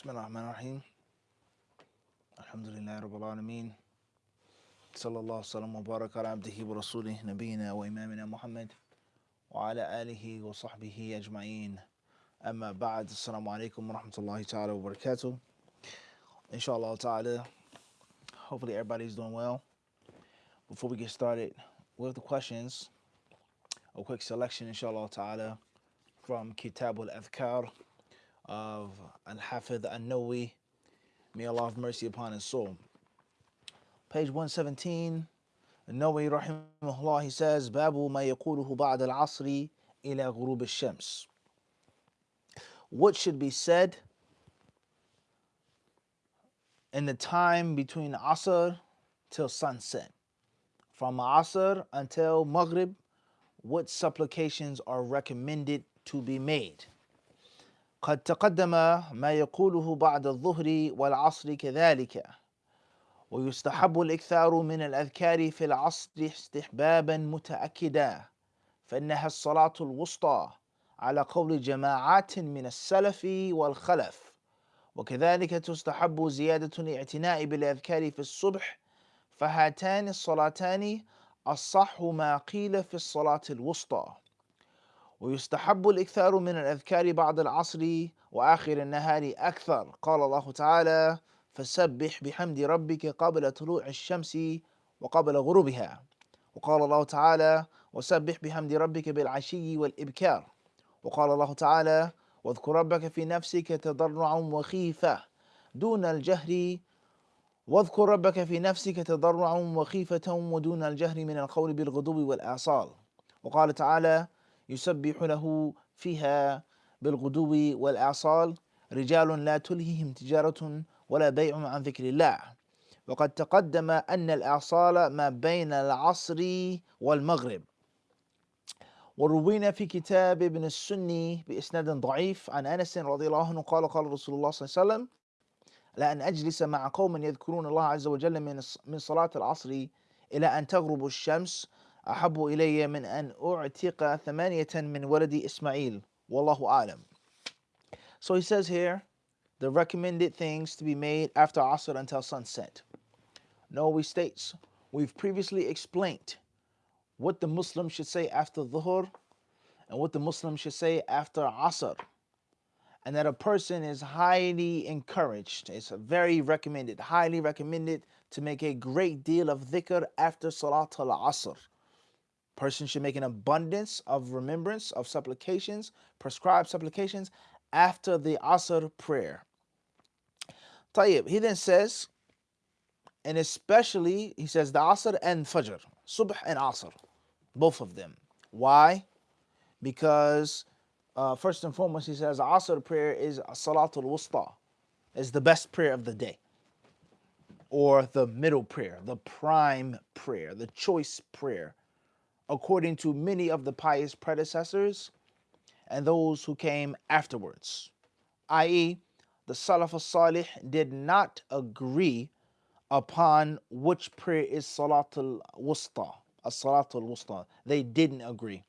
بسم الله الرحمن الرحيم. الحمد لله رب العالمين. صلى الله وسلم وبارك على عبده ورسوله نبينا وإمامنا محمد وعلى آله وصحبه أجمعين. أما بعد السلام عليكم ورحمة الله تعالى وبركاته. Inshallah ta'ala hopefully everybody's doing well. Before we get started with the questions a quick selection inshallah ta'ala from Kitab al-Adhkar of Al-Hafidh An-Nawawi. May Allah have mercy upon his soul. Page 117, An-Nawawi rahimahullah, he says, Babu ma yakuluhu ba'd al-asri ila ghurub al-shams. What should be said in the time between Asr till sunset. From Asr until Maghrib, what supplications are recommended to be made? قد تقدم ما يقوله بعد الظهر والعصر كذلك. ويستحب الإكثار من الأذكار في العصر استحبابا متأكدا فإنها الصلاة الوسطى على قول جماعات من السلف والخلف. وكذلك تستحب زيادة الاعتناء بالأذكار في الصبح فهاتان الصلاتان الصح ما قيل في الصلاة الوسطى. ويستحب الإكثار من الأذكار بعد العصر وآخر النهار أكثر. قال الله تعالى فسبح بحمد ربك قبل طلوع الشمس وقبل غروبها. وقال الله تعالى وسبح بحمد ربك بالعشي والإبكار. وقال الله تعالى واذكر ربك في نفسك تضرعا وخيفة دون الجهر. واذكر ربك في نفسك تضرعا وخيفة ودون الجهر من القول بالغدو والآصال. وقال تعالى يسبح له فيها بالغدو والآصال رجال لا تلههم تجارة ولا بيع عن ذكر الله. وقد تقدم أن الإعصال ما بين العصر والمغرب. وروينا في كتاب ابن السني بإسناد ضعيف عن أنس رضي الله عنه قال قال رسول الله صلى الله عليه وسلم لأن أجلس مع قوم يذكرون الله عز وجل من صلاة العصر إلى أن تغرب الشمس أحب إلي من أن أعتق ثمانية من ولد إسماعيل والله أعلم So he says here the recommended things to be made after Asr until sunset. Nawawi states, we've previously explained what the Muslim should say after Dhuhr and what the Muslim should say after Asr. And that a person is highly encouraged, it's very recommended, highly recommended to make a great deal of dhikr after Salat al Asr. Person should make an abundance of remembrance of supplications, prescribed supplications after the Asr prayer. Tayyib, he then says, and especially, he says the Asr and Fajr, Subh and Asr, both of them. Why? Because uh, first and foremost, he says Asr prayer is Salatul Wusta, is the best prayer of the day, or the middle prayer, the prime prayer, the choice prayer, according to many of the pious predecessors and those who came afterwards, i.e., the Salaf al-Salih did not agree upon which prayer is Salatul Wusta, a Salatul Wusta. They didn't agree.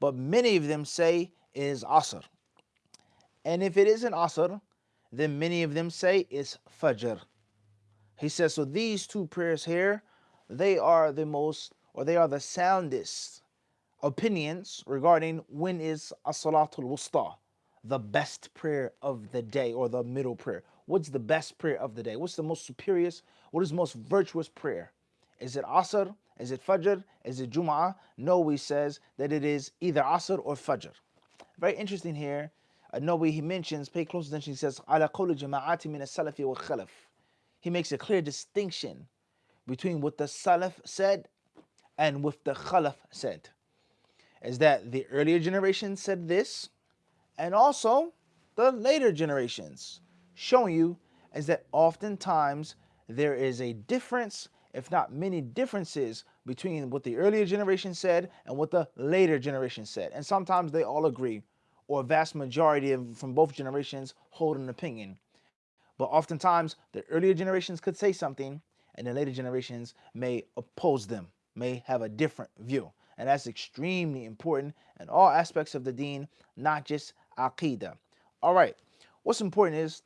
But many of them say is Asr. And if it isn't Asr, then many of them say it's Fajr. He says, so these two prayers here, they are the most, or they are the soundest opinions regarding when is As-Salatul Wusta the best prayer of the day or the middle prayer? What's the best prayer of the day? What's the most superior? What is most virtuous prayer? Is it Asr? Is it Fajr? Is it Jum'ah? He says that it is either Asr or Fajr. Very interesting here. Uh, way he mentions, pay close attention, he says, Ala qawli jama'ati min salafi wa khalaf. He makes a clear distinction between what the Salaf said and what the Khalaf said. Is that the earlier generation said this, and also the later generations, showing you is that oftentimes there is a difference, if not many differences, between what the earlier generation said and what the later generation said. And sometimes they all agree, or a vast majority of from both generations hold an opinion. But oftentimes the earlier generations could say something and the later generations may oppose them, may have a different view. And that's extremely important in all aspects of the deen, not just Aqidah. All right, what's important is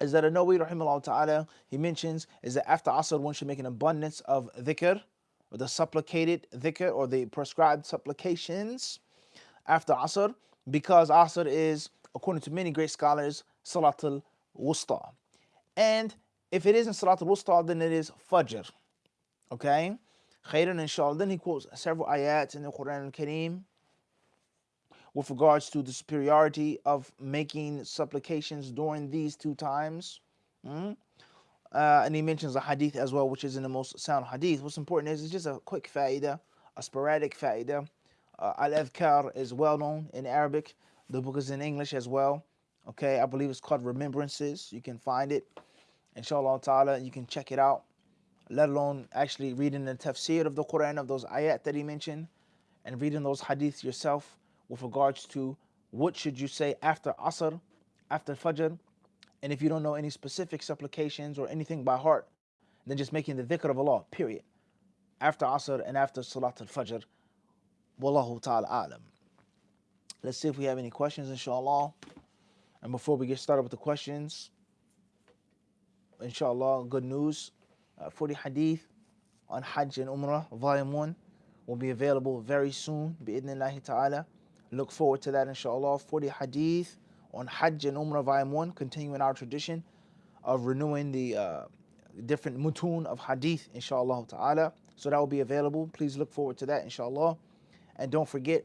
is that An-Nawawi rahimahullah ta'ala, he mentions is that after Asr one should make an abundance of dhikr, or the supplicated dhikr, or the prescribed supplications after Asr, because Asr is, according to many great scholars, Salatul Wusta. And if it isn't Salatul Wusta, then it is Fajr. Okay? Khairan inshallah. Then he quotes several ayats in the Quran al-Kareem with regards to the superiority of making supplications during these two times. Mm? Uh, and he mentions a hadith as well, which is in the most sound hadith. What's important is it's just a quick faida, a sporadic faida. Uh, Al-Adhkar is well known in Arabic. The book is in English as well. Okay, I believe it's called Remembrances. You can find it, inshallah ta'ala. You can check it out, let alone actually reading the tafsir of the Quran of those ayat that he mentioned and reading those hadiths yourself with regards to what should you say after Asr, after Fajr, and if you don't know any specific supplications or anything by heart, then just making the dhikr of Allah, period. After Asr and after Salat al-Fajr. Wallahu ta'ala alam. Let's see if we have any questions, inshallah. And before we get started with the questions, inshallah, good news. Uh, 40 hadith on Hajj and Umrah, volume 1, will be available very soon, bi'idnillahi ta'ala. Look forward to that, inshallah. 40 hadith on Hajj and Umrah Volume 1, continuing our tradition of renewing the uh, different mutun of hadith, inshallah ta'ala. So that will be available. Please look forward to that, inshallah. And don't forget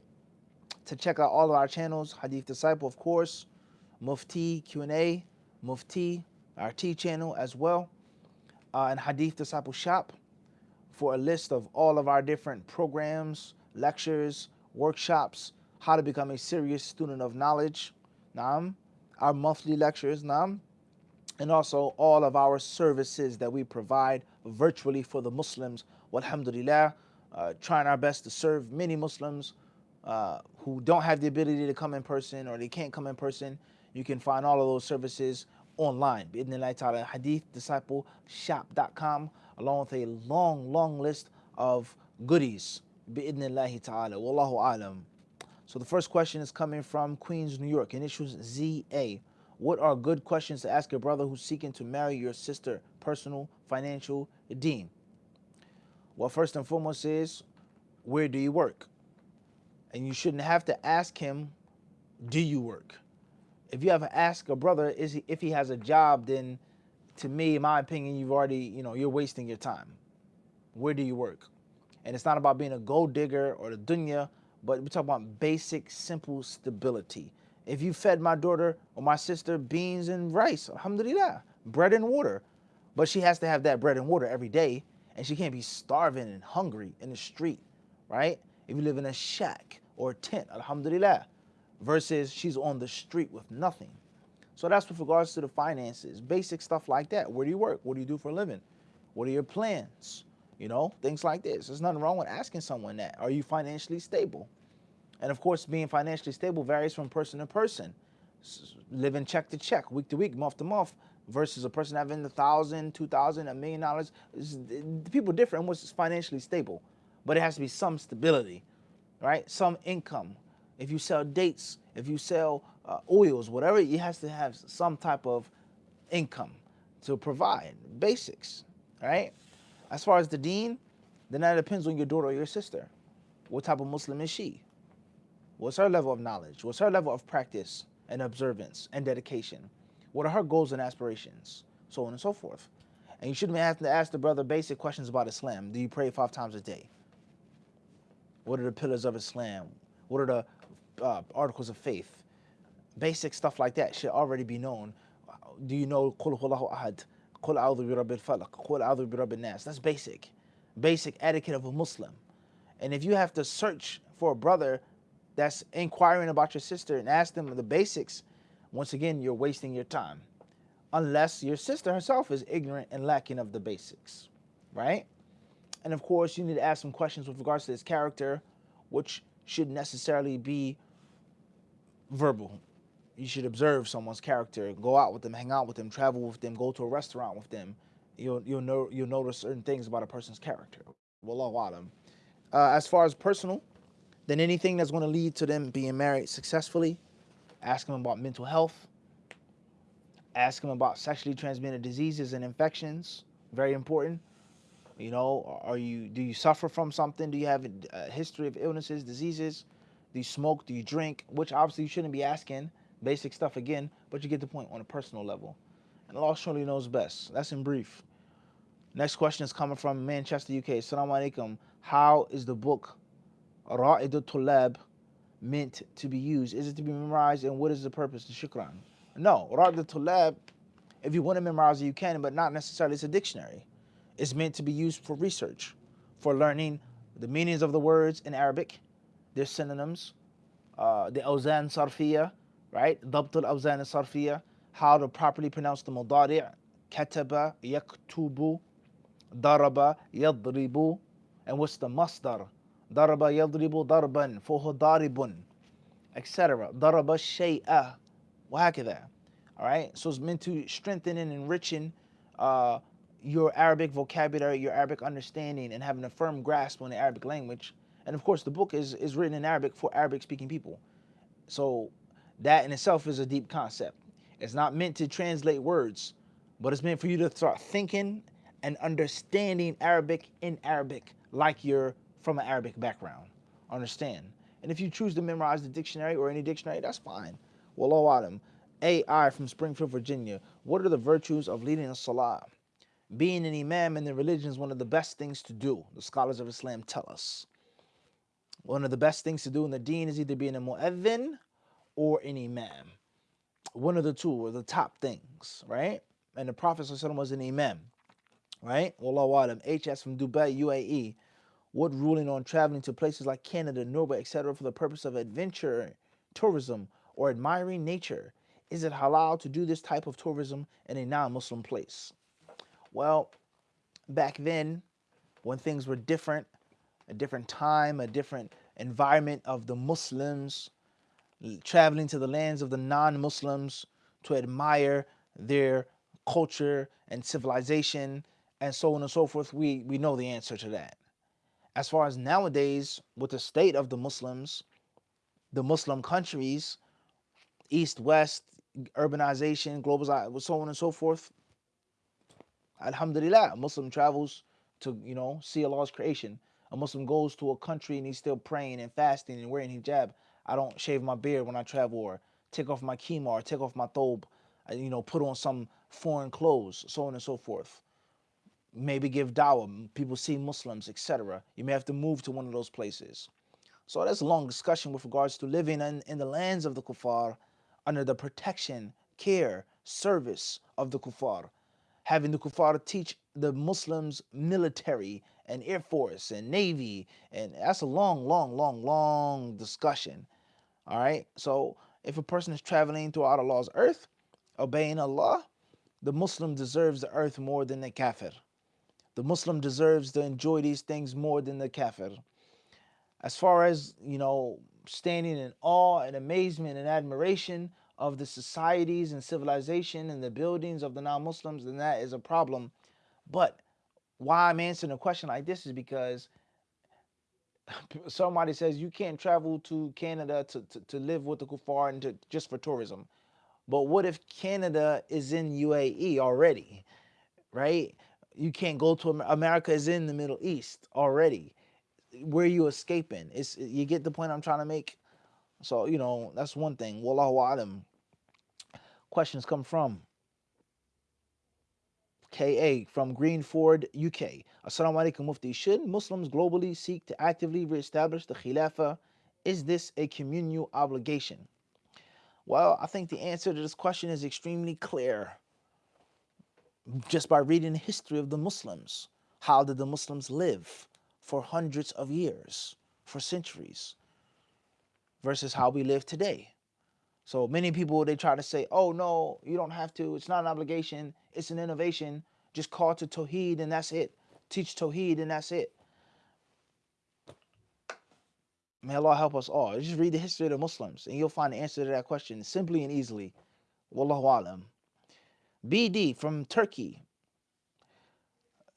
to check out all of our channels, Hadith Disciple, of course, Mufti Q&A, Mufti, our T channel as well, uh, and Hadith Disciple Shop for a list of all of our different programs, lectures, workshops, how to become a serious student of knowledge, Naam, our monthly lectures, Naam, and also all of our services that we provide virtually for the Muslims. Alhamdulillah, uh, trying our best to serve many Muslims uh, who don't have the ability to come in person or they can't come in person. You can find all of those services online. Bidnillah ta'ala, hadithdiscipleshop.com, along with a long, long list of goodies. Bi'idnillahi ta'ala. Wallahu alam. So the first question is coming from Queens, New York, initials ZA. What are good questions to ask your brother who's seeking to marry your sister? Personal, financial, deen. Well, first and foremost is, where do you work? And you shouldn't have to ask him, do you work? If you ever ask a brother is he, if he has a job, then to me, in my opinion, you've already, you know, you're wasting your time. Where do you work? And it's not about being a gold digger or the dunya, but we talk about basic, simple stability. If you fed my daughter or my sister beans and rice, alhamdulillah, bread and water, but she has to have that bread and water every day, and she can't be starving and hungry in the street, right? If you live in a shack or a tent, alhamdulillah, versus she's on the street with nothing. So that's with regards to the finances, basic stuff like that. Where do you work? What do you do for a living? What are your plans? You know, things like this. There's nothing wrong with asking someone that. Are you financially stable? And of course, being financially stable varies from person to person. Living check to check, week to week, month to month, versus a person having a thousand, two thousand, a million dollars. People differ in what's financially stable, but it has to be some stability, right? Some income. If you sell dates, if you sell uh, oils, whatever, it has to have some type of income to provide basics, right? As far as the deen, then that depends on your daughter or your sister. What type of Muslim is she? What's her level of knowledge? What's her level of practice and observance and dedication? What are her goals and aspirations? So on and so forth. And you shouldn't have to ask the brother basic questions about Islam. Do you pray five times a day? What are the pillars of Islam? What are the uh, articles of faith? Basic stuff like that should already be known. Do you know Qul Ahad? Qul a'udhu bi rabbil falaq, qul a'udhu bi. That's basic. Basic etiquette of a Muslim. And if you have to search for a brother that's inquiring about your sister and ask them the basics, once again, you're wasting your time. Unless your sister herself is ignorant and lacking of the basics, right? And of course, you need to ask some questions with regards to his character, which should necessarily be verbal you should observe someone's character, go out with them, hang out with them, travel with them, go to a restaurant with them. You'll you'll know you'll notice certain things about a person's character. Wallahu alam. Uh, as far as personal, then anything that's going to lead to them being married successfully, ask them about mental health, Ask them about sexually transmitted diseases and infections. Very important. You know, are you do you suffer from something? Do you have a history of illnesses, diseases? Do you smoke? Do you drink? Which obviously you shouldn't be asking. Basic stuff again, but you get the point on a personal level. And Allah surely knows best. That's in brief. Next question is coming from Manchester, UK. Assalamu alaikum. How is the book Ra'id Tulab meant to be used? Is it to be memorized and what is the purpose? Shukran. No, Ra'id Tulab, if you want to memorize it, you can, but not necessarily. It's a dictionary is meant to be used for research, for learning the meanings of the words in Arabic, their synonyms, uh, the awzan sarfiya, right? Dabt al-awzan sarfiya, how to properly pronounce the mudari' kataba, yaktubu, daraba, yadribu, and what's the masdar? Daraba yadribu darban, fuhu daribun, etc. Daraba shay'a, wahakada. All right, so it's meant to strengthen and enriching uh, your Arabic vocabulary, your Arabic understanding, and having a firm grasp on the Arabic language. And of course, the book is, is written in Arabic for Arabic speaking people. So that in itself is a deep concept. It's not meant to translate words, but it's meant for you to start thinking and understanding Arabic in Arabic like you're from an Arabic background. Understand? And if you choose to memorize the dictionary or any dictionary, that's fine. Wallahu Adam. AI from Springfield, Virginia. What are the virtues of leading a salah? Being an imam in the religion is one of the best things to do. The scholars of Islam tell us. One of the best things to do in the deen is either being a mu'adhin or an imam. One of the two are the top things, right? And the Prophet was an imam, right? Wallahu alam. HS from Dubai, UAE. What ruling on traveling to places like Canada, Norway, etc. for the purpose of adventure, tourism, or admiring nature? Is it halal to do this type of tourism in a non-Muslim place? Well, back then, when things were different, a different time, a different environment of the Muslims, traveling to the lands of the non-Muslims to admire their culture and civilization and so on and so forth, we, we know the answer to that. As far as nowadays, with the state of the Muslims, the Muslim countries, East, West, urbanization, globalization, so on and so forth, Alhamdulillah, a Muslim travels to, you know, see Allah's creation. A Muslim goes to a country and he's still praying and fasting and wearing hijab. I don't shave my beard when I travel or take off my kima or take off my thobe, uh, you know, put on some foreign clothes, so on and so forth. Maybe give dawah, people see Muslims, etc. You may have to move to one of those places. So that's a long discussion with regards to living in, in the lands of the kuffar under the protection, care, service of the kuffar having the kuffar teach the Muslims military and air force and navy and that's a long long long long discussion all right? So if a person is traveling throughout Allah's earth obeying Allah the Muslim deserves the earth more than the kafir. The Muslim deserves to enjoy these things more than the kafir. As far as you know standing in awe and amazement and admiration of the societies and civilization and the buildings of the non-Muslims, then that is a problem. But why I'm answering a question like this is because somebody says you can't travel to Canada to, to, to live with the kuffar and to, just for tourism. But what if Canada is in UAE already, right? You can't go to America is in the Middle East already. Where you escaping? It's you get the point I'm trying to make. So, you know, that's one thing. Wallahu alam. Questions come from KA from Greenford, UK. Assalamu alaikum Mufti. Should Muslims globally seek to actively reestablish the Khilafah? Is this a communal obligation? Well, I think the answer to this question is extremely clear. Just by reading the history of the Muslims. How did the Muslims live for hundreds of years, for centuries? Versus how we live today. So many people, they try to say, oh no, you don't have to. It's not an obligation. It's an innovation. Just call to Tawheed and that's it. Teach Tawheed and that's it. May Allah help us all. Just read the history of the Muslims and you'll find the answer to that question simply and easily. Wallahu alam. BD from Turkey.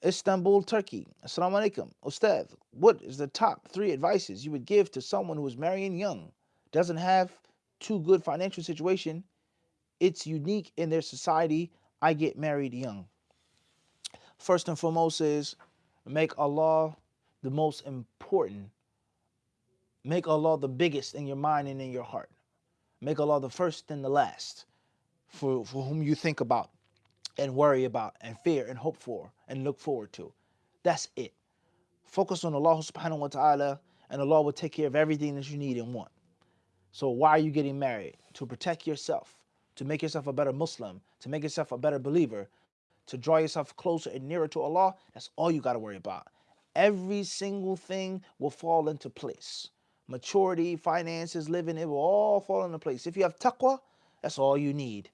Istanbul, Turkey. Assalamu alaikum. Ustad, what is the top three advices you would give to someone who is marrying young, doesn't have too good financial situation, it's unique in their society. I get married young. First and foremost is make Allah the most important. Make Allah the biggest in your mind and in your heart. Make Allah the first and the last for, for whom you think about and worry about and fear and hope for and look forward to. That's it. Focus on Allah subhanahu wa ta'ala and Allah will take care of everything that you need and want. So why are you getting married? To protect yourself, to make yourself a better Muslim, to make yourself a better believer, to draw yourself closer and nearer to Allah. That's all you got to worry about. Every single thing will fall into place. Maturity, finances, living, it will all fall into place. If you have taqwa, that's all you need.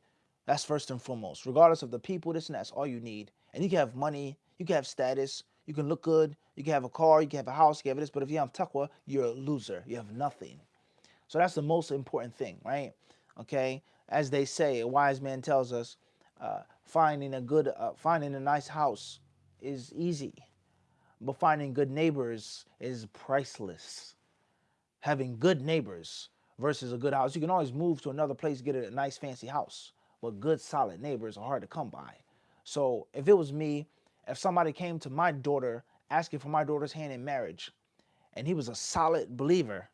That's first and foremost. Regardless of the people, this and that's all you need. And you can have money, you can have status, you can look good, you can have a car, you can have a house, you can have this. But if you have taqwa, you're a loser. You have nothing. So that's the most important thing, right? Okay. As they say, a wise man tells us, uh, finding a good, uh, finding a nice house is easy, but finding good neighbors is priceless. Having good neighbors versus a good house, you can always move to another place, get a nice fancy house, but good solid neighbors are hard to come by. So if it was me, if somebody came to my daughter asking for my daughter's hand in marriage, and he was a solid believer,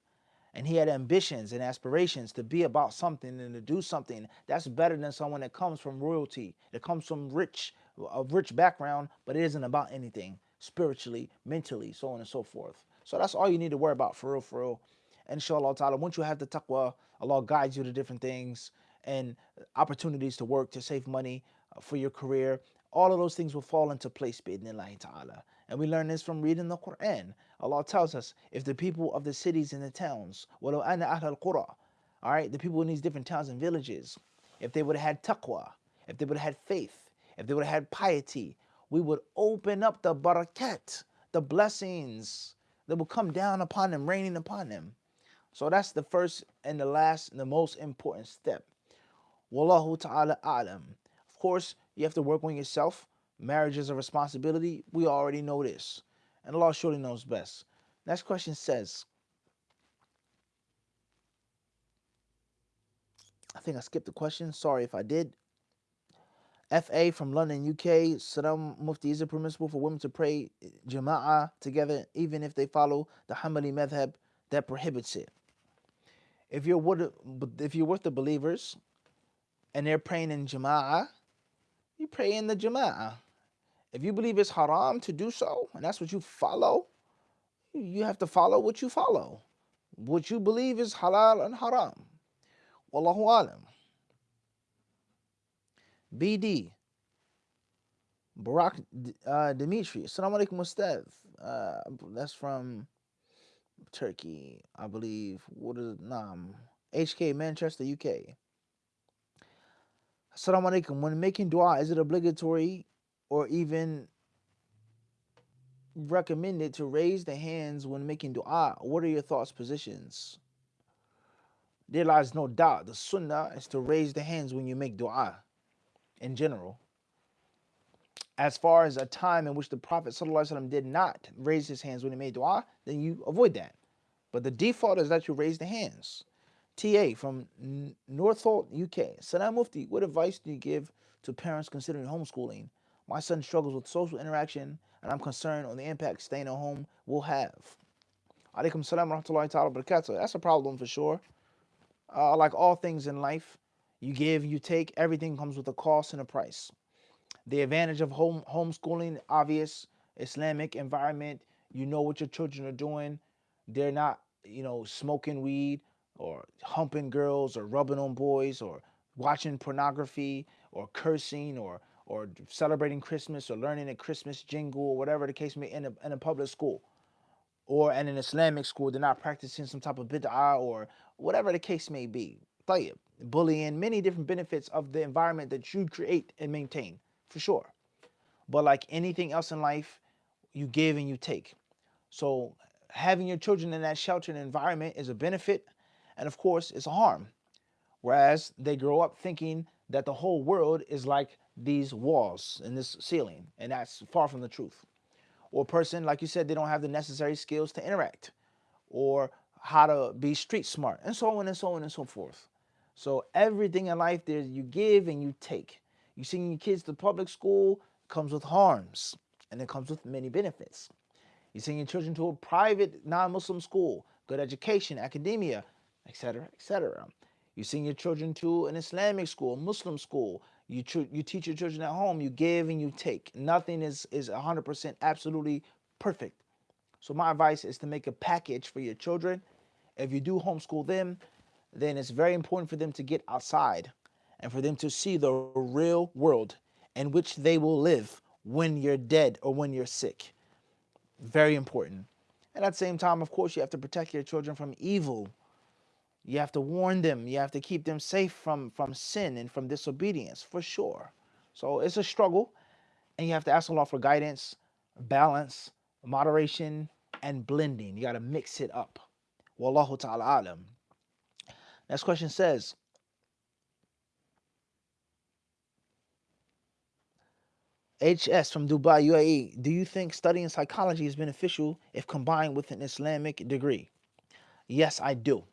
and he had ambitions and aspirations to be about something and to do something that's better than someone that comes from royalty that comes from rich a rich background but it isn't about anything spiritually mentally so on and so forth. So that's all you need to worry about for real for real. Inshallah ta'ala once you have the taqwa allah guides you to different things and opportunities to work to save money uh, for your career. All of those things will fall into place ta'ala. And we learn this from reading the Quran. Allah tells us, if the people of the cities and the towns, al-qura, all right, the people in these different towns and villages, if they would have had taqwa, if they would have had faith, if they would have had piety, we would open up the barakat, the blessings that will come down upon them, raining upon them. So that's the first and the last and the most important step. Wallahu ta'ala a'lam. Of course, you have to work on yourself Marriage is a responsibility. We already know this. And Allah surely knows best. Next question says, I think I skipped the question. Sorry if I did. FA from London, UK. Saddam Mufti, is it permissible for women to pray Jama'ah together even if they follow the Hanbali madhab that prohibits it? If you're with, if you're with the believers and they're praying in Jama'ah, you pray in the Jama'ah. If you believe it's haram to do so, and that's what you follow, you have to follow what you follow. What you believe is halal and haram. Wallahu alam. BD. Barack uh, Dimitri. Assalamu alaikum Ustad. Uh, that's from Turkey, I believe. What is it? Nam. HK, Manchester, UK. Assalamu alaikum. When making dua, is it obligatory or even recommended to raise the hands when making dua. What are your thoughts, positions? There lies no doubt. The sunnah is to raise the hands when you make dua in general. As far as a time in which the Prophet did not raise his hands when he made dua, then you avoid that. But the default is that you raise the hands. TA from Northolt, UK. Salam Mufti, what advice do you give to parents considering homeschooling? My son struggles with social interaction, and I'm concerned on the impact staying at home will have. Alaikum salam rahmatullahi ta'ala barakatuh. That's a problem for sure. Uh, like all things in life, you give, you take, everything comes with a cost and a price. The advantage of home homeschooling, obvious, Islamic environment, you know what your children are doing. They're not, you know, smoking weed or humping girls or rubbing on boys or watching pornography or cursing or or celebrating Christmas or learning a Christmas jingle or whatever the case may be in a, in a public school or in an Islamic school, they're not practicing some type of bid'ah or whatever the case may be. Bullying, many different benefits of the environment that you create and maintain, for sure. But like anything else in life, you give and you take. So having your children in that sheltered environment is a benefit, and of course, it's a harm. Whereas they grow up thinking that the whole world is like these walls and this ceiling, and that's far from the truth. Or person, like you said, they don't have the necessary skills to interact, or how to be street smart, and so on and so on and so forth. So everything in life, there you give and you take. You send your kids to public school comes with harms, and it comes with many benefits. You send your children to a private non-Muslim school, good education, academia, etc., etc. You send your children to an Islamic school, Muslim school. You you teach your children at home. You give and you take. Nothing is is 100% absolutely perfect. So my advice is to make a package for your children. If you do homeschool them, then it's very important for them to get outside and for them to see the real world in which they will live when you're dead or when you're sick. Very important. And at the same time, of course, you have to protect your children from evil. You have to warn them. You have to keep them safe from, from sin and from disobedience, for sure. So it's a struggle, and you have to ask Allah for guidance, balance, moderation, and blending. You got to mix it up. Wallahu ta'ala alam. Next question says, HS from Dubai, UAE, do you think studying psychology is beneficial if combined with an Islamic degree? Yes, I do.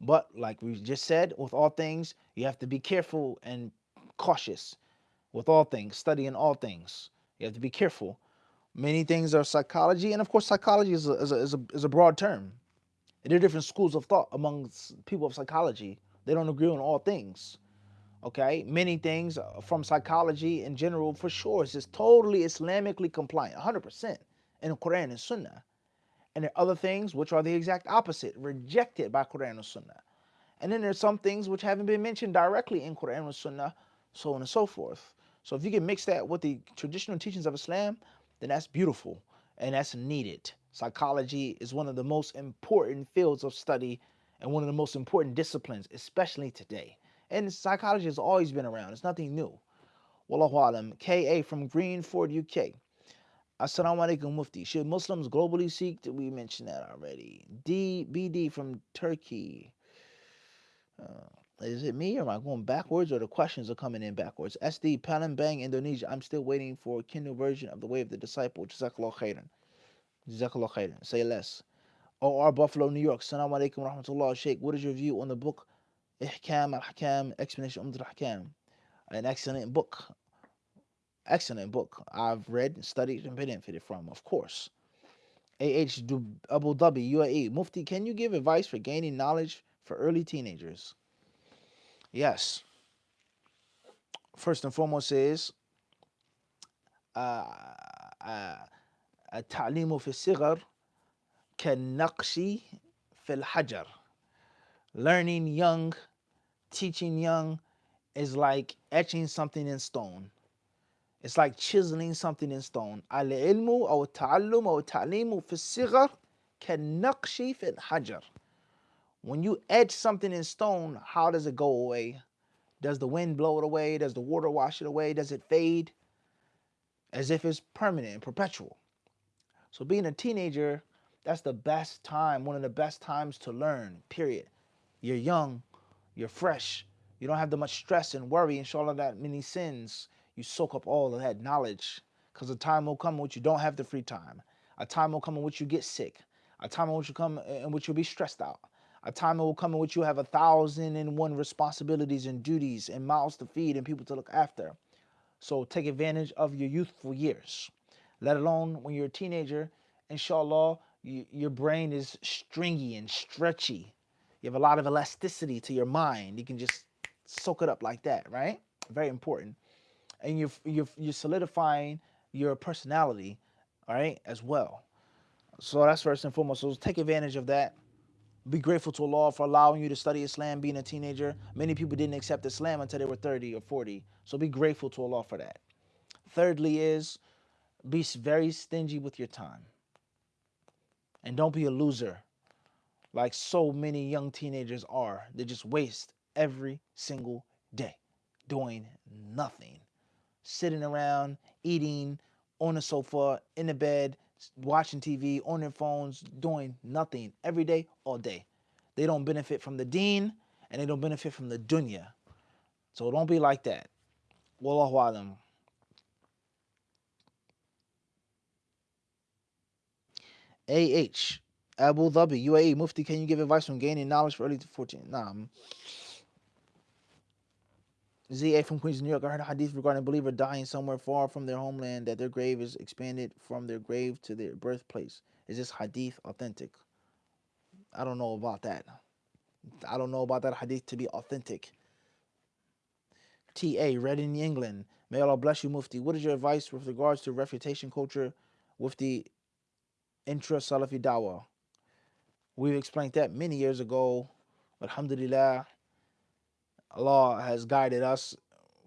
But like we just said, with all things, you have to be careful and cautious with all things, studying all things. You have to be careful. Many things are psychology, and of course, psychology is a, is a, is a, is a broad term. There are different schools of thought amongst people of psychology. They don't agree on all things. Okay, many things uh, from psychology in general, for sure, is just totally Islamically compliant, 100% in the Quran and Sunnah. And there are other things which are the exact opposite, rejected by Quran and Sunnah. And then there's some things which haven't been mentioned directly in Quran and Sunnah, so on and so forth. So if you can mix that with the traditional teachings of Islam, then that's beautiful and that's needed. Psychology is one of the most important fields of study and one of the most important disciplines, especially today. And psychology has always been around. It's nothing new. Wallahu alam. KA from Greenford, UK. Assalamu alaikum mufti. Should Muslims globally seek? Did we mention that already? DBD from Turkey. Uh, is it me or am I going backwards or the questions are coming in backwards? SD Palembang, Indonesia. I'm still waiting for a Kindle version of The Way of the Disciple. Jazakallah khairan. Jazakallah khairan. Say less. OR Buffalo, New York. Assalamu alaikum rahmatullah. Sheikh, what is your view on the book Ihkam al-Ahkam, Explanation Umdat al-Ahkam. An excellent book Excellent book. I've read, studied, and benefited from, of course. AH Abu Dhabi, UAE. Mufti, can you give advice for gaining knowledge for early teenagers? Yes. First and foremost is التعليم في الصغر كالنقش في الحجر learning young teaching young is like etching something in stone. It's like chiseling something in stone. العلم أو التعلم أو التعليم في الصغر كالنقش في الحجر. When you etch something in stone, how does it go away? Does the wind blow it away? Does the water wash it away? Does it fade? As if it's permanent and perpetual. So being a teenager, that's the best time, one of the best times to learn, period. You're young, you're fresh. You don't have that much stress and worry and all of that many sins. You soak up all of that knowledge. Because a time will come in which you don't have the free time. A time will come in which you get sick. A time in which you come in which you'll be stressed out. A time will come in which you have a thousand and one responsibilities and duties and mouths to feed and people to look after. So take advantage of your youthful years. Let alone when you're a teenager, inshallah, you, your brain is stringy and stretchy you have a lot of elasticity to your mind. You can just soak it up like that, right? Very important. And you're, you're, you're solidifying your personality, all right, as well. So that's first and foremost. So take advantage of that. Be grateful to Allah for allowing you to study Islam being a teenager. Many people didn't accept Islam until they were 30 or 40. So be grateful to Allah for that. Thirdly is be very stingy with your time. And don't be a loser like so many young teenagers are. They just waste every single day doing nothing, sitting around, eating on the sofa, in the bed, watching TV, on their phones, doing nothing every day, all day. They don't benefit from the deen and they don't benefit from the dunya. So don't be like that. Wallahu alam. AH Abu Dhabi, UAE, Mufti, can you give advice on gaining knowledge for early to 14? Nah. ZA from Queens, New York. I heard a hadith regarding a believer dying somewhere far from their homeland that their grave is expanded from their grave to their birthplace. Is this hadith authentic? I don't know about that. I don't know about that hadith to be authentic. TA, Reading, in England. May Allah bless you, Mufti. What is your advice with regards to refutation culture with the intra Salafi Dawah? We've explained that many years ago. Alhamdulillah, Allah has guided us,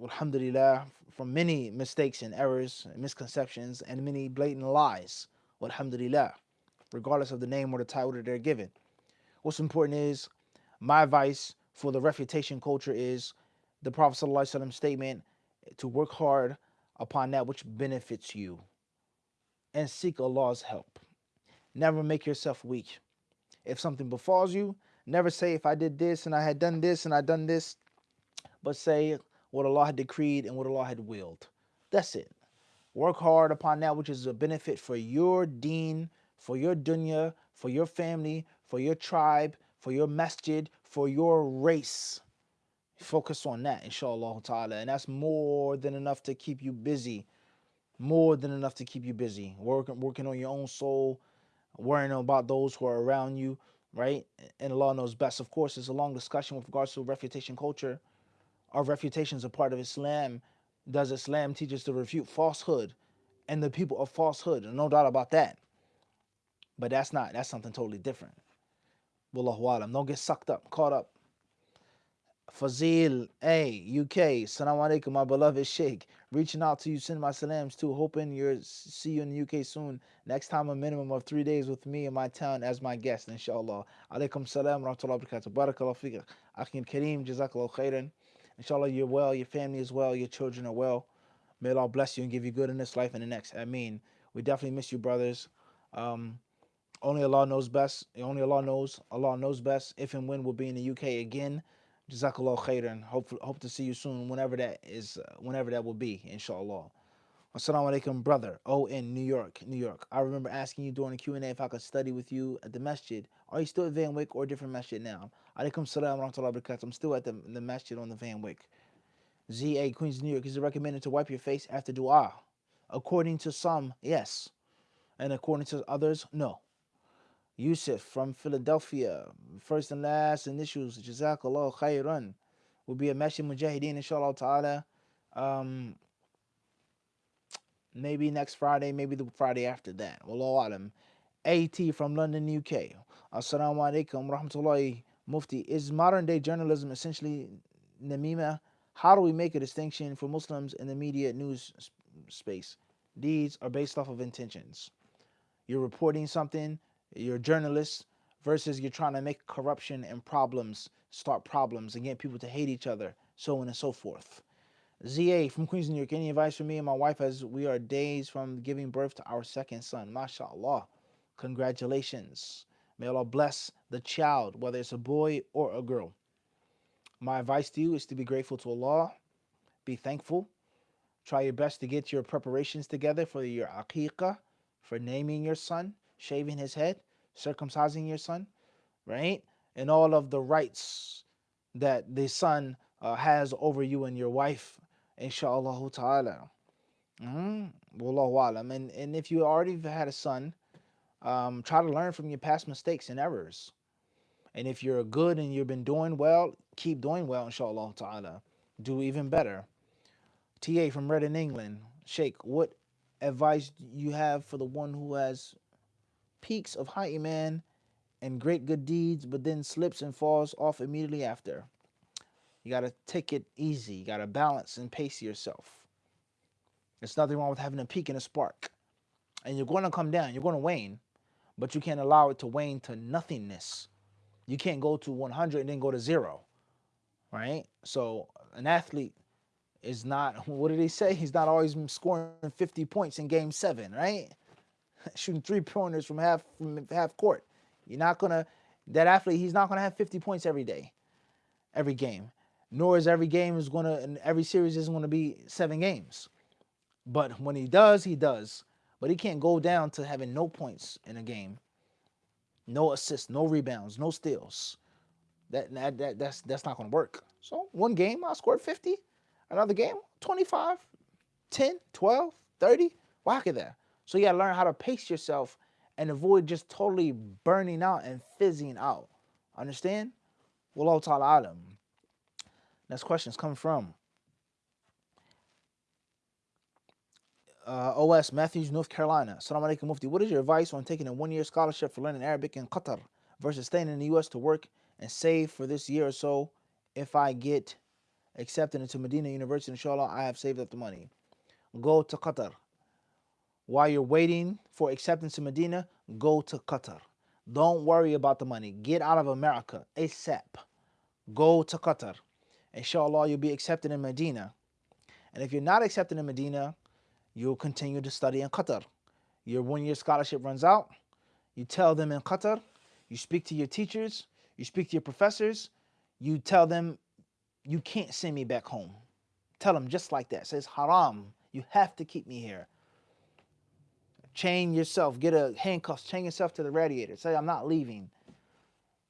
alhamdulillah, from many mistakes and errors and misconceptions and many blatant lies. Alhamdulillah, regardless of the name or the title that they're given. What's important is my advice for the refutation culture is the Prophet ﷺ statement to work hard upon that which benefits you and seek Allah's help. Never make yourself weak. If something befalls you, never say, if I did this and I had done this and I done this, but say what Allah had decreed and what Allah had willed. That's it. Work hard upon that which is a benefit for your deen, for your dunya, for your family, for your tribe, for your masjid, for your race. Focus on that, inshallah ta'ala. And that's more than enough to keep you busy. More than enough to keep you busy. Working working on your own soul, worrying about those who are around you, right? And Allah knows best. Of course, it's a long discussion with regards to refutation culture. Our refutation is a part of Islam. Does Islam teach us to refute falsehood and the people of falsehood? No doubt about that. But that's not, that's something totally different. Wallahu alam. Don't get sucked up, caught up Fazil A, UK. Salam alaikum, my beloved Sheikh. Reaching out to you, send my salams too. Hoping you see you in the UK soon. Next time, a minimum of three days with me in my town as my guest, inshallah. Alaikum salam rahmatullahi wa barakatuh. Barakallah fiqh. Akhim Kareem, jazakallah khairan. Inshallah, you're well, your family is well, your children are well. May Allah bless you and give you good in this life and the next. I mean, we definitely miss you, brothers. Um, only Allah knows best. Only Allah knows. Allah knows best if and when we'll be in the UK again. Jazakallah khairan. Hope hope to see you soon, whenever that is, uh, whenever that will be, inshallah. Assalamu alaikum, brother. Oh, in New York, New York. I remember asking you during the Q and A if I could study with you at the masjid. Are you still at Van Wyck or different masjid now? Alaikum salam wa rahmatullahi I'm still at the, the masjid on the Van Wyck. ZA Queens, New York. Is it recommended to wipe your face after dua? According to some, yes, and according to others, no. Yusuf from Philadelphia, first and last initials, Jazakallah khairan, will be a Masjid Mujahideen, inshallah ta'ala. Um, maybe next Friday, maybe the Friday after that. Wallahu alam. AT from London, UK. Assalamu alaikum rahmatullahi mufti. Is modern day journalism essentially namima? How do we make a distinction for Muslims in the media news space? These are based off of intentions. You're reporting something, you're a journalist versus you're trying to make corruption and problems, start problems and get people to hate each other, so on and so forth. ZA from Queens, New York. Any advice for me and my wife as we are days from giving birth to our second son? MashaAllah. Congratulations. May Allah bless the child, whether it's a boy or a girl. My advice to you is to be grateful to Allah, be thankful, try your best to get your preparations together for your aqiqah, for naming your son, shaving his head, circumcising your son, right? And all of the rights that the son uh, has over you and your wife, inshallah ta'ala. Mm-hmm. And, and if you already had a son, um, try to learn from your past mistakes and errors. And if you're good and you've been doing well, keep doing well, inshallah ta'ala. Do even better. TA from Reading, England. Sheikh, what advice you have for the one who has peaks of high iman and great good deeds, but then slips and falls off immediately after. You got to take it easy. You got to balance and pace yourself. There's nothing wrong with having a peak and a spark. And you're going to come down, you're going to wane, but you can't allow it to wane to nothingness. You can't go to 100 and then go to zero, right? So an athlete is not, what did he say? He's not always scoring 50 points in game seven, right? shooting three pointers from half from half court. You're not gonna that athlete. He's not gonna have 50 points every day, every game. Nor is every game is gonna and every series isn't gonna be seven games. But when he does, he does. But he can't go down to having no points in a game, no assists, no rebounds, no steals. That, that, that that's that's not gonna work. So one game I scored 50. another game, 25, 10, 12, 30, whack it there. So you gotta learn how to pace yourself and avoid just totally burning out and fizzing out. Understand? Wallahu ta'ala. Next question is coming from uh, OS Matthews, North Carolina. Assalamu alaikum Mufti. What is your advice on taking a one year scholarship for learning Arabic in Qatar versus staying in the US to work and save for this year or so? If I get accepted into Medina University, inshallah, I have saved up the money. Go to Qatar. While you're waiting for acceptance in Medina, go to Qatar. Don't worry about the money. Get out of America ASAP. Go to Qatar. Inshallah, you'll be accepted in Medina. And if you're not accepted in Medina, you'll continue to study in Qatar. Your one year scholarship runs out. You tell them in Qatar, you speak to your teachers, you speak to your professors, you tell them you can't send me back home. Tell them just like that. Says haram. You have to keep me here. Chain yourself, get a handcuffs, chain yourself to the radiator. Say, I'm not leaving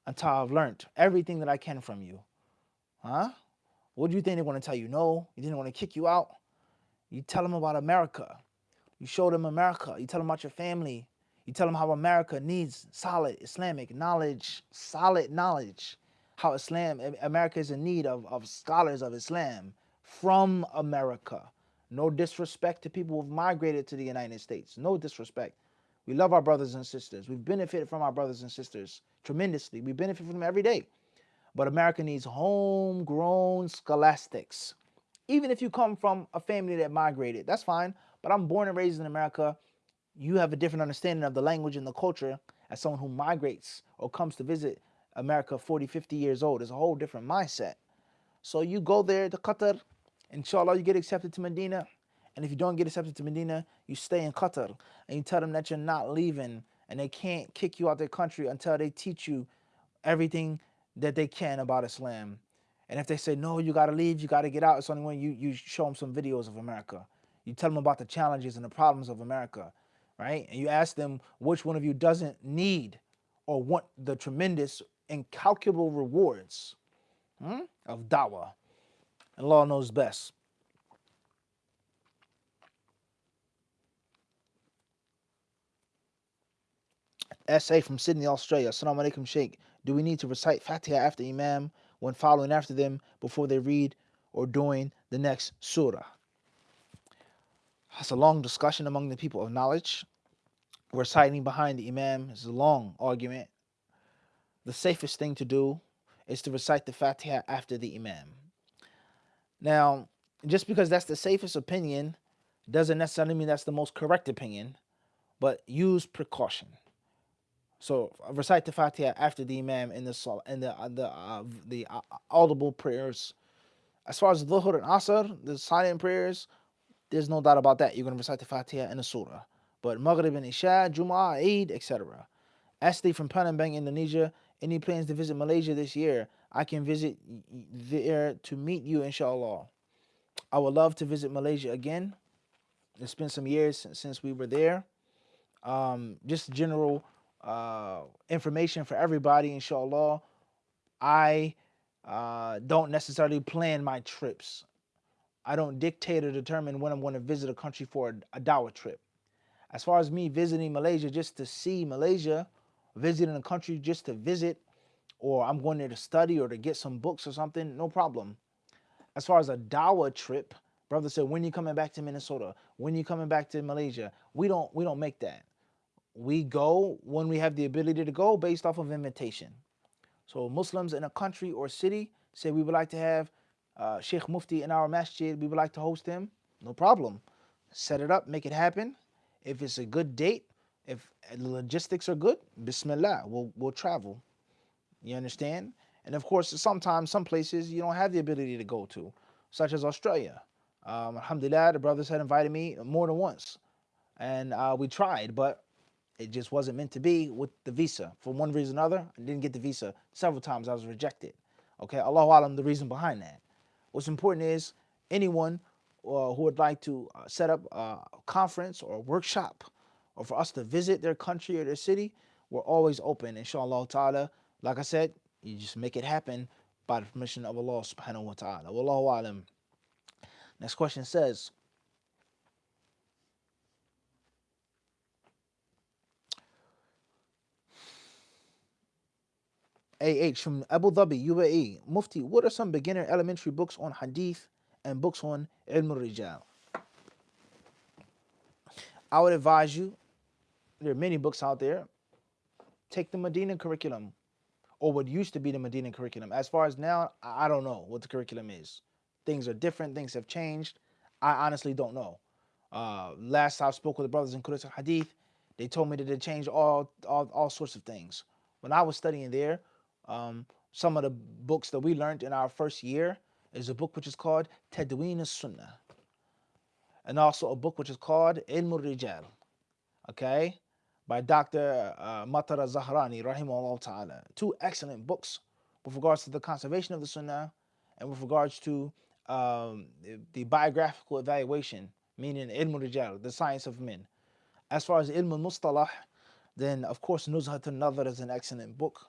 until I've learned everything that I can from you. Huh? What do you think they're going to tell you? No, you didn't want to kick you out. You tell them about America. You show them America. You tell them about your family. You tell them how America needs solid Islamic knowledge, solid knowledge. How Islam, America is in need of, of scholars of Islam from America. No disrespect to people who've migrated to the United States. No disrespect. We love our brothers and sisters. We've benefited from our brothers and sisters tremendously. We benefit from them every day. But America needs homegrown scholastics. Even if you come from a family that migrated, that's fine. But I'm born and raised in America. You have a different understanding of the language and the culture as someone who migrates or comes to visit America 40, 50 years old. It's a whole different mindset. So you go there to Qatar, Inshallah, you get accepted to Medina. And if you don't get accepted to Medina, you stay in Qatar and you tell them that you're not leaving and they can't kick you out their country until they teach you everything that they can about Islam. And if they say, no, you got to leave, you got to get out, it's only when you, you show them some videos of America. You tell them about the challenges and the problems of America, right? And you ask them which one of you doesn't need or want the tremendous, incalculable rewards hmm, of dawah and Allah knows best. SA from Sydney, Australia. Assalamu alaikum, Sheikh. Do we need to recite Fatiha after Imam when following after them before they read or during the next surah? That's a long discussion among the people of knowledge. Reciting behind the Imam is a long argument. The safest thing to do is to recite the Fatiha after the Imam. Now, just because that's the safest opinion doesn't necessarily mean that's the most correct opinion, but use precaution. So recite the Fatiha after the Imam in the in the uh, the uh, the uh, audible prayers. As far as Dhuhr and Asr, the silent prayers, there's no doubt about that. You're going to recite the Fatiha in the Surah. But Maghrib and Isha, Jum'ah, Eid, etc. Ashley from Palembang, Indonesia. Any plans to visit Malaysia this year? I can visit there to meet you, inshallah. I would love to visit Malaysia again. It's been some years since we were there. Um, just general uh, information for everybody, inshallah. I uh, don't necessarily plan my trips. I don't dictate or determine when I'm going to visit a country for a, a dawah trip. As far as me visiting Malaysia just to see Malaysia, visiting a country just to visit, or I'm going there to study or to get some books or something, no problem. As far as a Dawa trip, brother said, when you coming back to Minnesota? When you coming back to Malaysia? We don't we don't make that. We go when we have the ability to go based off of invitation. So Muslims in a country or city say we would like to have uh, Sheikh Mufti in our masjid, we would like to host him, no problem. Set it up, make it happen. If it's a good date, if the logistics are good, Bismillah, we'll, we'll travel. You understand? And of course, sometimes some places you don't have the ability to go to, such as Australia. Um, alhamdulillah, the brothers had invited me more than once. And uh, we tried, but it just wasn't meant to be with the visa. For one reason or another, I didn't get the visa. Several times I was rejected. Okay, Allahu Alam, the reason behind that. What's important is anyone uh, who would like to uh, set up a conference or a workshop or for us to visit their country or their city, we're always open, inshallah ta'ala. Like I said, you just make it happen by the permission of Allah subhanahu wa ta'ala. Wallahu alam. Next question says, AH from Abu Dhabi, UAE. Mufti, what are some beginner elementary books on hadith and books on ilm rijal? I would advise you, there are many books out there. Take the Medina curriculum, or what used to be the Medina curriculum. As far as now, I don't know what the curriculum is. Things are different, things have changed. I honestly don't know. Uh, last I spoke with the brothers in Qudus Hadith, they told me that they changed all, all, all sorts of things. When I was studying there, um, some of the books that we learned in our first year is a book which is called Tadween sunnah and also a book which is called Ilm al-Rijal, okay, by Dr. Uh, Matar az-Zahrani, rahimahullah ta'ala. Two excellent books with regards to the conservation of the Sunnah and with regards to um, the, the, biographical evaluation, meaning Ilm al-Rijal, the science of men. As far as Ilm al-Mustalah, then of course Nuzhat al-Nadhr is an excellent book.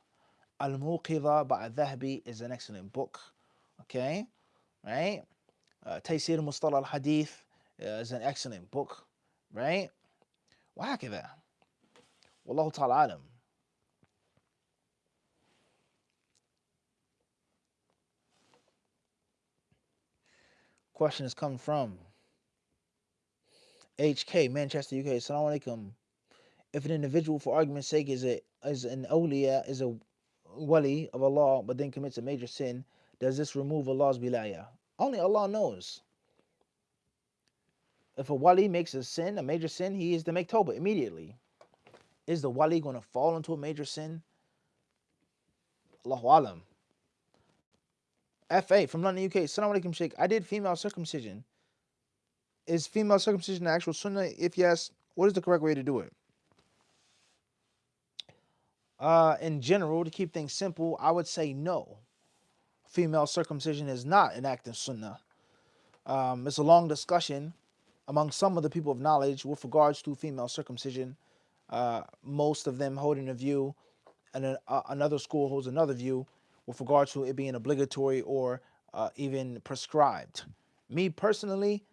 Al-Muqidha by Dhahabi is an excellent book. Okay, right? Uh, Taysir Mustalah al-Hadith uh, is an excellent book, right? وهكذا والله تعالى عالم question has come from HK Manchester UK Assalamu alaikum if an individual for argument's sake is a is an awliya is a wali of Allah, but then commits a major sin, does this remove Allah's wilayah? Only Allah knows. If a wali makes a sin, a major sin, he is to make tawbah immediately. Is the wali going to fall into a major sin? Allahu alam. FA from London, UK. Assalamu alaikum, Sheikh. I did female circumcision. Is female circumcision the actual sunnah? If yes, what is the correct way to do it? Uh, in general, to keep things simple, I would say no. Female circumcision is not an act of sunnah. Um, it's a long discussion among some of the people of knowledge with regards to female circumcision. Uh, most of them holding a view, and uh, another school holds another view with regards to it being obligatory or uh, even prescribed. Me personally,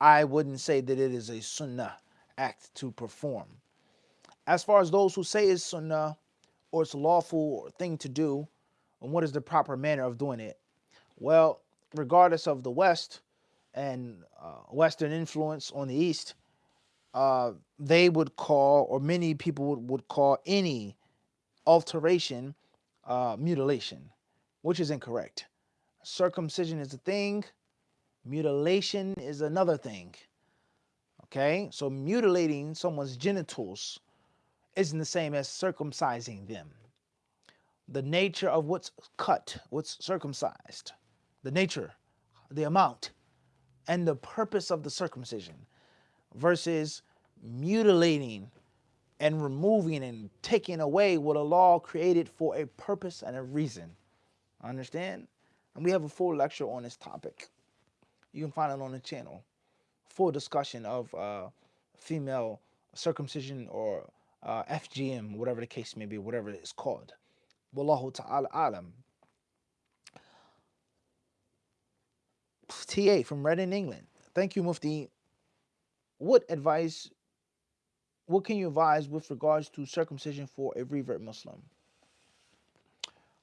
I wouldn't say that it is a sunnah act to perform. As far as those who say it's sunnah or it's lawful thing to do, and what is the proper manner of doing it? Well, regardless of the West, and uh, Western influence on the East, uh, they would call, or many people would, would call any alteration uh, mutilation, which is incorrect. Circumcision is a thing, mutilation is another thing. Okay, so mutilating someone's genitals isn't the same as circumcising them. The nature of what's cut, what's circumcised, the nature, the amount and the purpose of the circumcision versus mutilating and removing and taking away what Allah created for a purpose and a reason. Understand? And we have a full lecture on this topic. You can find it on the channel. Full discussion of uh, female circumcision or uh, FGM, whatever the case may be, whatever it is called. Wallahu ta'ala alam. TA from Reading, England. Thank you, Mufti. What advice, what can you advise with regards to circumcision for a revert Muslim?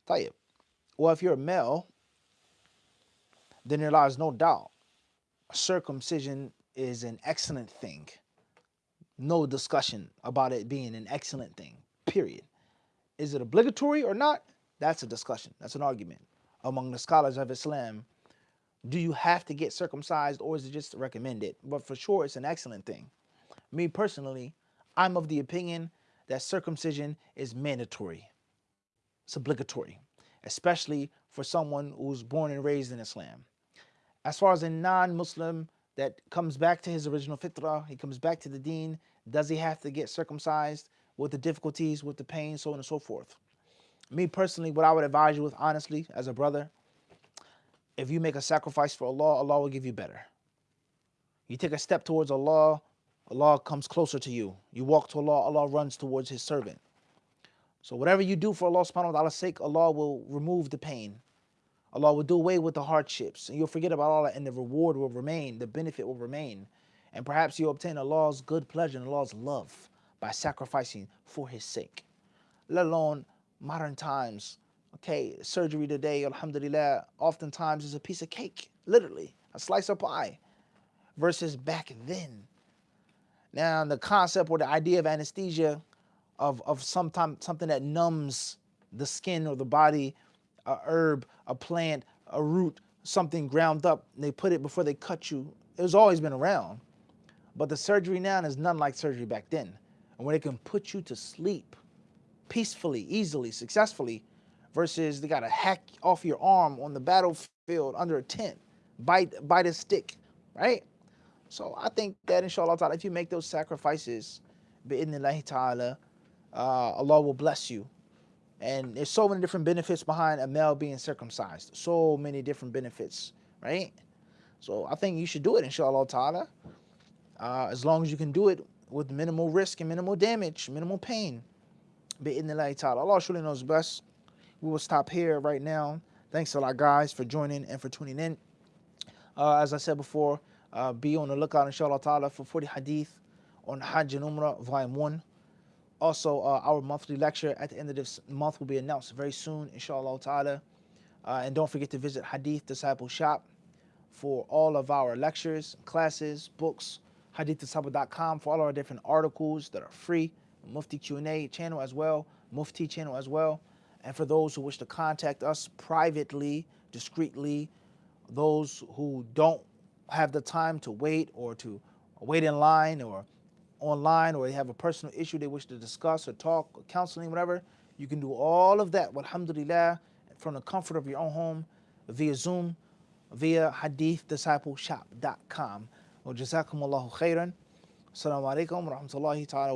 Tayyib. Well, if you're a male, then there lies no doubt circumcision is an excellent thing. No discussion about it being an excellent thing, period. Is it obligatory or not? That's a discussion. That's an argument among the scholars of Islam do you have to get circumcised or is it just recommended? But for sure, it's an excellent thing. Me personally, I'm of the opinion that circumcision is mandatory. It's obligatory, especially for someone who's born and raised in Islam. As far as a non-Muslim that comes back to his original fitrah, he comes back to the deen, does he have to get circumcised with the difficulties, with the pain, so on and so forth? Me personally, what I would advise you with honestly, as a brother, if you make a sacrifice for Allah, Allah will give you better. You take a step towards Allah, Allah comes closer to you. You walk to Allah, Allah runs towards His servant. So whatever you do for Allah subhanahu wa ta'ala's sake, Allah will remove the pain. Allah will do away with the hardships and you'll forget about all that and the reward will remain, the benefit will remain. And perhaps you'll obtain Allah's good pleasure and Allah's love by sacrificing for his sake. Let alone modern times. Okay, surgery today, alhamdulillah, oftentimes is a piece of cake, literally, a slice of pie, versus back then. Now, the concept or the idea of anesthesia, of, of sometime, something that numbs the skin or the body a herb, a plant, a root, something ground up. And they put it before they cut you. It has always been around. But the surgery now is none like surgery back then. And when it can put you to sleep peacefully, easily, successfully, versus they got to hack off your arm on the battlefield under a tent, bite, bite a stick, right? So I think that inshallah ta'ala, if you make those sacrifices, bi'idnillahi ta'ala, uh, Allah will bless you and there's so many different benefits behind a male being circumcised. So many different benefits, right? So I think you should do it, inshallah ta'ala. Uh, as long as you can do it with minimal risk and minimal damage, minimal pain. Bi'idnillahi ta'ala. Allah surely knows best. We will stop here right now. Thanks a lot, guys, for joining and for tuning in. Uh, as I said before, uh, be on the lookout, inshallah ta'ala, for 40 hadith on Hajj and Umrah, Volume 1. Also, uh, our monthly lecture at the end of this month will be announced very soon, inshallah ta'ala. Uh, and don't forget to visit Hadith Disciple Shop for all of our lectures, classes, books, hadithdisciple.com for all our different articles that are free, Mufti Q&A channel as well, Mufti channel as well. And for those who wish to contact us privately, discreetly, those who don't have the time to wait or to wait in line or online or they have a personal issue they wish to discuss or talk or counseling, whatever, you can do all of that, alhamdulillah, from the comfort of your own home via Zoom, via hadithdiscipleshop.com. Wa jazakumullahu khairan. Assalamu alaikum wa rahmatullahi ta'ala